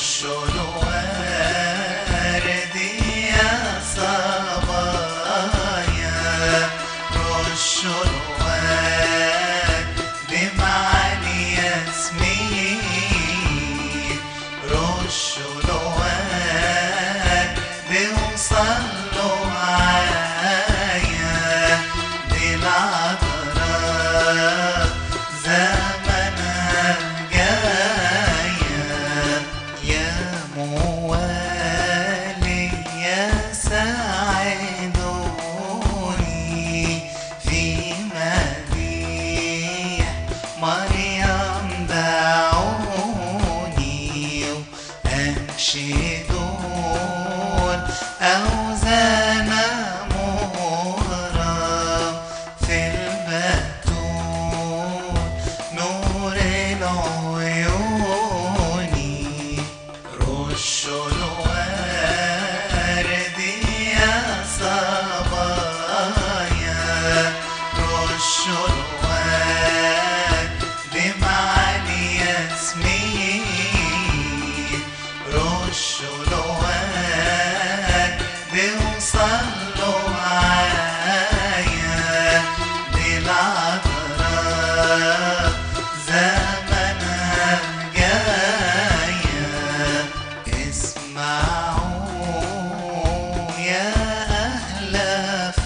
Show. money.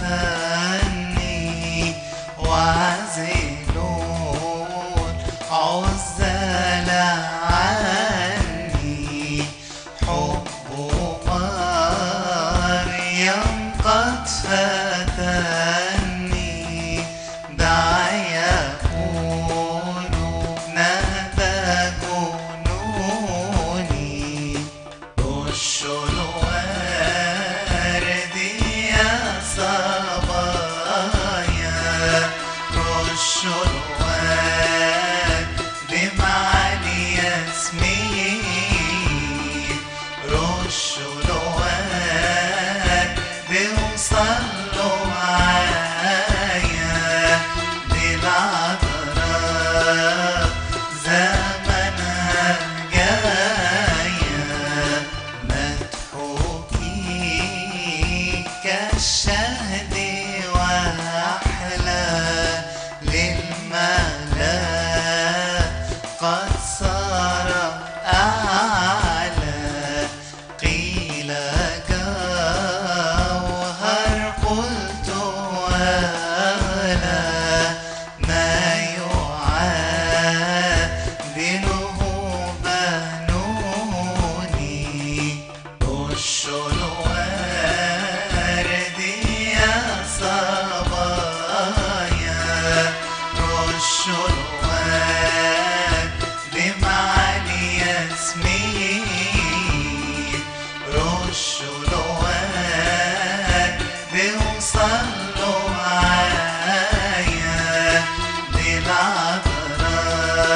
فاني عزل عني حب مريم قد فتت show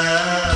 Uh...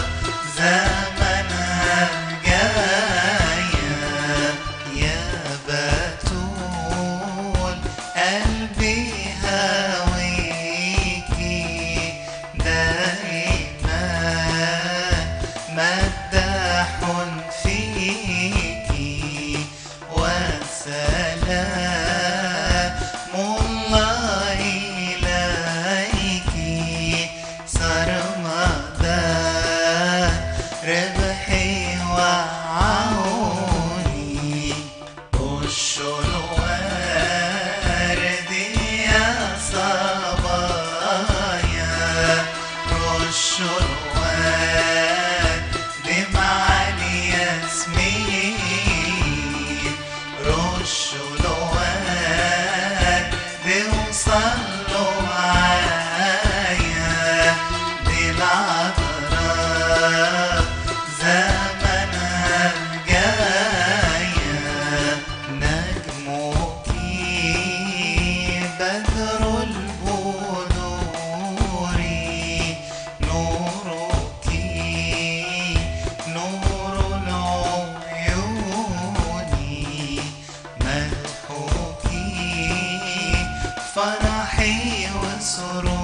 sorrow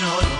National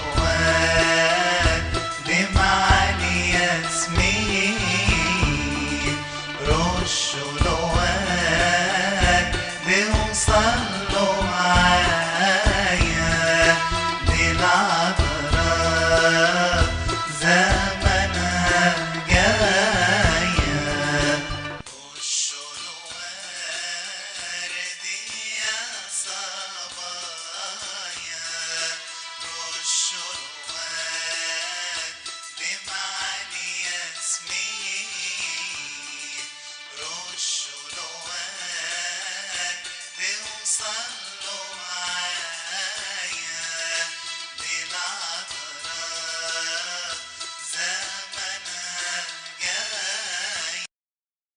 sun.